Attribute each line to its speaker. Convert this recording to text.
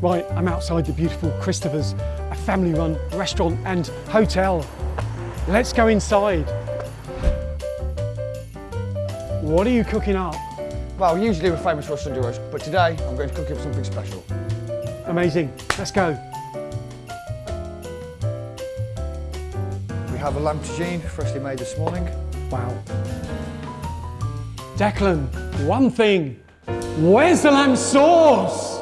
Speaker 1: Right, I'm outside the beautiful Christopher's, a family-run restaurant and hotel. Let's go inside. What are you cooking up?
Speaker 2: Well, usually we're famous for our Sunday roast, but today I'm going to cook up something special.
Speaker 1: Amazing, let's go.
Speaker 2: We have a lamb tagine, freshly made this morning.
Speaker 1: Wow. Declan, one thing, where's the lamb sauce?